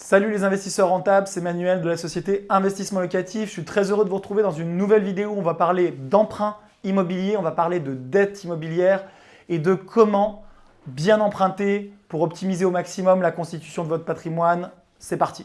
Salut les investisseurs rentables, c'est Manuel de la société Investissement Locatif. Je suis très heureux de vous retrouver dans une nouvelle vidéo où on va parler d'emprunt immobilier, on va parler de dette immobilière et de comment bien emprunter pour optimiser au maximum la constitution de votre patrimoine. C'est parti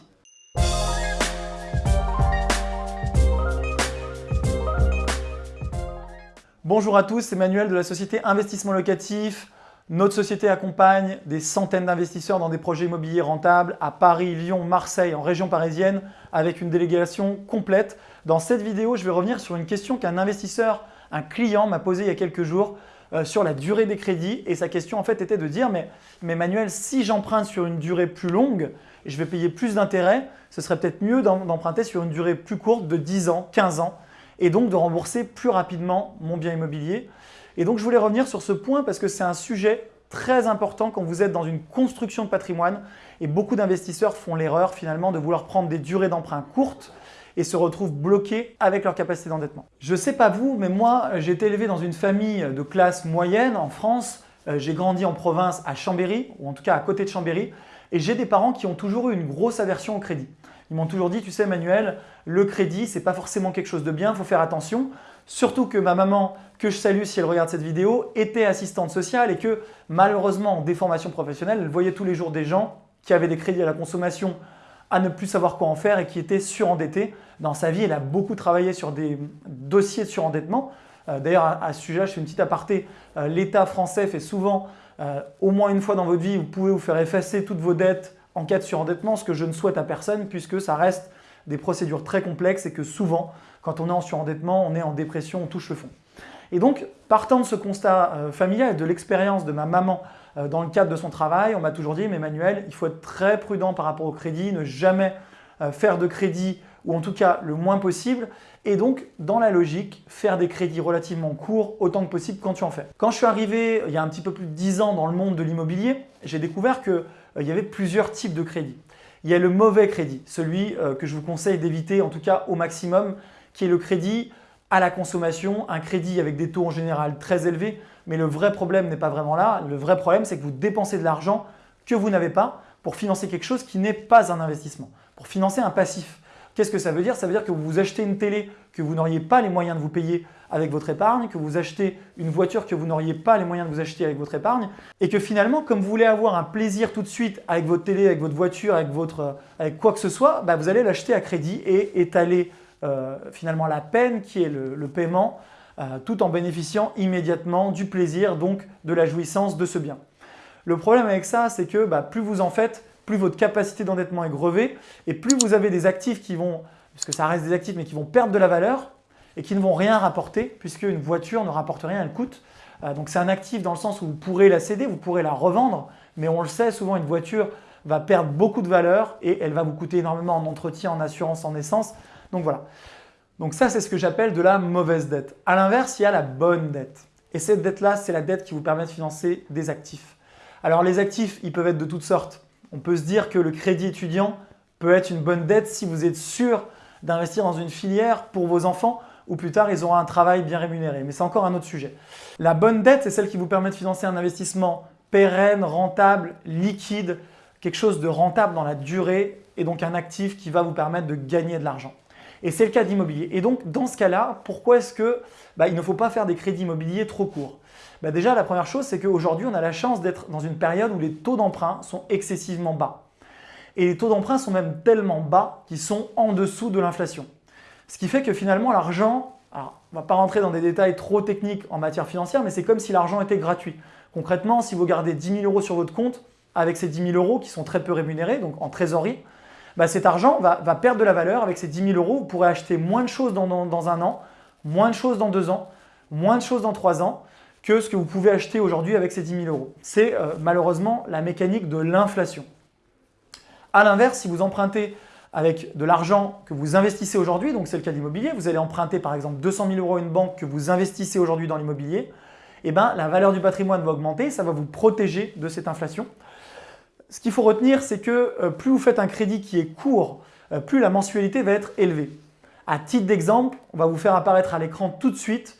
Bonjour à tous, c'est Manuel de la société Investissement Locatif. Notre société accompagne des centaines d'investisseurs dans des projets immobiliers rentables à Paris, Lyon, Marseille, en région parisienne, avec une délégation complète. Dans cette vidéo, je vais revenir sur une question qu'un investisseur, un client m'a posée il y a quelques jours euh, sur la durée des crédits. Et sa question en fait était de dire mais, mais Manuel, si j'emprunte sur une durée plus longue, je vais payer plus d'intérêts, ce serait peut-être mieux d'emprunter sur une durée plus courte de 10 ans, 15 ans, et donc de rembourser plus rapidement mon bien immobilier. Et donc, je voulais revenir sur ce point parce que c'est un sujet très important quand vous êtes dans une construction de patrimoine et beaucoup d'investisseurs font l'erreur finalement de vouloir prendre des durées d'emprunt courtes et se retrouvent bloqués avec leur capacité d'endettement. Je sais pas vous, mais moi, j'ai été élevé dans une famille de classe moyenne en France. Euh, j'ai grandi en province à Chambéry, ou en tout cas à côté de Chambéry, et j'ai des parents qui ont toujours eu une grosse aversion au crédit. Ils m'ont toujours dit, tu sais Manuel, le crédit, ce n'est pas forcément quelque chose de bien, il faut faire attention. Surtout que ma maman, que je salue si elle regarde cette vidéo, était assistante sociale et que malheureusement en déformation professionnelle, elle voyait tous les jours des gens qui avaient des crédits à la consommation à ne plus savoir quoi en faire et qui étaient surendettés. Dans sa vie, elle a beaucoup travaillé sur des dossiers de surendettement. Euh, d'ailleurs, à, ce sujet, je fais une petite aparté. Euh, L'État français fait souvent, euh, au moins une fois dans votre vie, vous pouvez vous faire effacer toutes vos dettes en cas de surendettement, ce que je ne souhaite à personne puisque ça reste des procédures très complexes et que souvent, quand on est en surendettement, on est en dépression, on touche le fond. Et donc, partant de ce constat euh, familial et de l'expérience de ma maman euh, dans le cadre de son travail, on m'a toujours dit « mais Emmanuel, il faut être très prudent par rapport au crédit, ne jamais euh, faire de crédit ou en tout cas le moins possible et donc, dans la logique, faire des crédits relativement courts autant que possible quand tu en fais. Quand je suis arrivé il y a un petit peu plus de 10 ans dans le monde de l'immobilier, j'ai découvert qu'il y avait plusieurs types de crédits. Il y a le mauvais crédit, celui que je vous conseille d'éviter en tout cas au maximum, qui est le crédit à la consommation, un crédit avec des taux en général très élevés. Mais le vrai problème n'est pas vraiment là. Le vrai problème, c'est que vous dépensez de l'argent que vous n'avez pas pour financer quelque chose qui n'est pas un investissement, pour financer un passif. Qu'est-ce que ça veut dire? Ça veut dire que vous achetez une télé que vous n'auriez pas les moyens de vous payer avec votre épargne, que vous achetez une voiture que vous n'auriez pas les moyens de vous acheter avec votre épargne et que finalement, comme vous voulez avoir un plaisir tout de suite avec votre télé, avec votre voiture, avec, votre, avec quoi que ce soit, bah, vous allez l'acheter à crédit et étaler euh, finalement la peine qui est le, paiement euh, tout en bénéficiant immédiatement du plaisir, donc de la jouissance de ce bien. Le problème avec ça, c'est que bah, plus vous en faites, plus votre capacité d'endettement est grevée et plus vous avez des actifs qui vont, puisque ça reste des actifs, mais qui vont perdre de la valeur et qui ne vont rien rapporter puisque une voiture ne rapporte rien, elle coûte. Euh, donc c'est un actif dans le sens où vous pourrez la céder, vous pourrez la revendre, mais on le sait, souvent une voiture va perdre beaucoup de valeur et elle va vous coûter énormément en entretien, en assurance, en essence. Donc voilà. Donc ça, c'est ce que j'appelle de la mauvaise dette. À l'inverse, il y a la bonne dette. Et cette dette-là, c'est la dette qui vous permet de financer des actifs. Alors les actifs, ils peuvent être de toutes sortes. On peut se dire que le crédit étudiant peut être une bonne dette si vous êtes sûr d'investir dans une filière pour vos enfants ou plus tard, ils auront un travail bien rémunéré. Mais c'est encore un autre sujet. La bonne dette, c'est celle qui vous permet de financer un investissement pérenne, rentable, liquide, quelque chose de rentable dans la durée et donc un actif qui va vous permettre de gagner de l'argent. Et c'est le cas d'immobilier. Et donc, dans ce cas-là, pourquoi est-ce qu'il bah, ne faut pas faire des crédits immobiliers trop courts? Bah, Déjà, la première chose, c'est qu'aujourd'hui, on a la chance d'être dans une période où les taux d'emprunt sont excessivement bas. Et les taux d'emprunt sont même tellement bas qu'ils sont en dessous de l'inflation. Ce qui fait que finalement, l'argent, alors on ne va pas rentrer dans des détails trop techniques en matière financière, mais c'est comme si l'argent était gratuit. Concrètement, si vous gardez 10 000 euros sur votre compte, avec ces 10 000 euros qui sont très peu rémunérés, donc en trésorerie, bah, cet argent va, perdre de la valeur avec ces 10 000 euros. Vous pourrez acheter moins de choses dans, un an, moins de choses dans deux ans, moins de choses dans trois ans que ce que vous pouvez acheter aujourd'hui avec ces 10 000 euros. C'est euh, malheureusement la mécanique de l'inflation. A l'inverse, si vous empruntez avec de l'argent que vous investissez aujourd'hui, donc c'est le cas de l'immobilier, vous allez emprunter par exemple 200 000 euros à une banque que vous investissez aujourd'hui dans l'immobilier, eh ben, la valeur du patrimoine va augmenter, ça va vous protéger de cette inflation. Ce qu'il faut retenir, c'est que euh, plus vous faites un crédit qui est court, euh, plus la mensualité va être élevée. À titre d'exemple, on va vous faire apparaître à l'écran tout de suite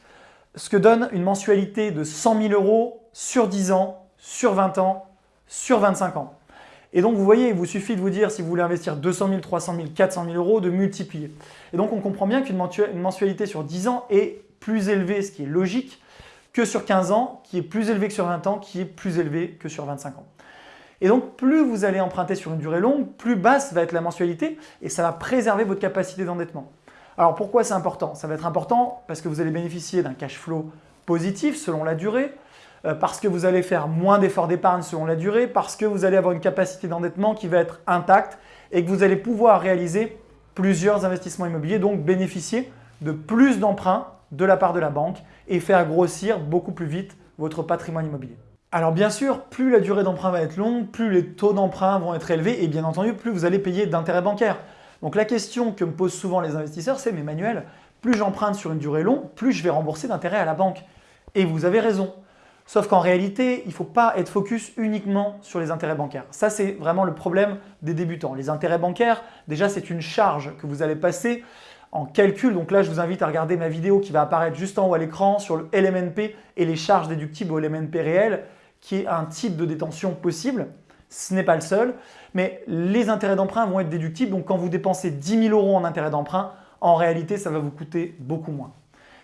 ce que donne une mensualité de 100 000 euros sur 10 ans, sur 20 ans, sur 25 ans. Et donc, vous voyez, il vous suffit de vous dire si vous voulez investir 200 000, 300 000, 400 000 euros, de multiplier. Et donc, on comprend bien qu'une mensualité sur 10 ans est plus élevée, ce qui est logique, que sur 15 ans, qui est plus élevée que sur 20 ans, qui est plus élevée que sur 25 ans. Et donc, plus vous allez emprunter sur une durée longue, plus basse va être la mensualité et ça va préserver votre capacité d'endettement. Alors, pourquoi c'est important? Ça va être important parce que vous allez bénéficier d'un cash flow positif selon la durée, parce que vous allez faire moins d'efforts d'épargne selon la durée, parce que vous allez avoir une capacité d'endettement qui va être intacte et que vous allez pouvoir réaliser plusieurs investissements immobiliers, donc bénéficier de plus d'emprunts de la part de la banque et faire grossir beaucoup plus vite votre patrimoine immobilier. Alors bien sûr, plus la durée d'emprunt va être longue, plus les taux d'emprunt vont être élevés et bien entendu, plus vous allez payer d'intérêts bancaires. Donc la question que me posent souvent les investisseurs, c'est « mais Manuel, plus j'emprunte sur une durée longue, plus je vais rembourser d'intérêts à la banque. » Et vous avez raison. Sauf qu'en réalité, il ne faut pas être focus uniquement sur les intérêts bancaires. Ça, c'est vraiment le problème des débutants. Les intérêts bancaires, déjà, c'est une charge que vous allez passer en calcul. Donc là, je vous invite à regarder ma vidéo qui va apparaître juste en haut à l'écran sur le LMNP et les charges déductibles au LMNP réel, qui est un type de détention possible. Ce n'est pas le seul, mais les intérêts d'emprunt vont être déductibles. Donc quand vous dépensez 10 000 euros en intérêts d'emprunt, en réalité, ça va vous coûter beaucoup moins.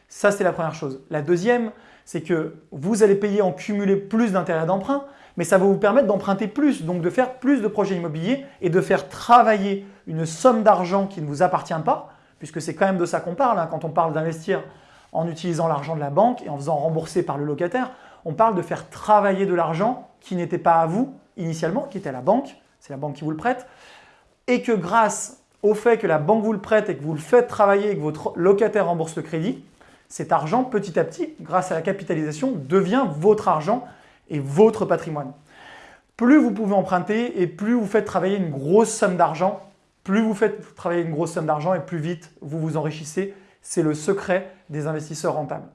Ça, c'est la première chose. La deuxième, c'est que vous allez payer en cumulé plus d'intérêts d'emprunt, mais ça va vous permettre d'emprunter plus, donc de faire plus de projets immobiliers et de faire travailler une somme d'argent qui ne vous appartient pas, puisque c'est quand même de ça qu'on parle hein, quand on parle d'investir en utilisant l'argent de la banque et en faisant rembourser par le locataire. On parle de faire travailler de l'argent qui n'était pas à vous initialement, qui était à la banque, c'est la banque qui vous le prête, et que grâce au fait que la banque vous le prête et que vous le faites travailler et que votre locataire rembourse le crédit, cet argent, petit à petit, grâce à la capitalisation, devient votre argent et votre patrimoine. Plus vous pouvez emprunter et plus vous faites travailler une grosse somme d'argent, plus vous faites travailler une grosse somme d'argent et plus vite vous vous enrichissez. C'est le secret des investisseurs rentables.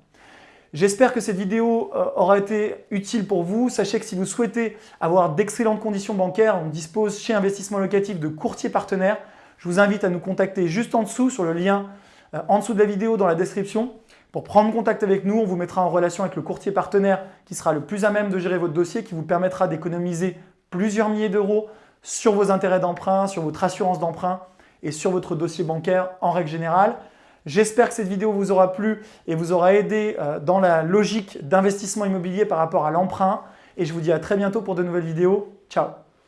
J'espère que cette vidéo euh, aura été utile pour vous. Sachez que si vous souhaitez avoir d'excellentes conditions bancaires, on dispose chez Investissement Locatif de courtiers partenaires. Je vous invite à nous contacter juste en dessous sur le lien euh, en dessous de la vidéo dans la description. Pour prendre contact avec nous, on vous mettra en relation avec le courtier partenaire qui sera le plus à même de gérer votre dossier, qui vous permettra d'économiser plusieurs milliers d'euros sur vos intérêts d'emprunt, sur votre assurance d'emprunt et sur votre dossier bancaire en règle générale. J'espère que cette vidéo vous aura plu et vous aura aidé euh, dans la logique d'investissement immobilier par rapport à l'emprunt. Et je vous dis à très bientôt pour de nouvelles vidéos. Ciao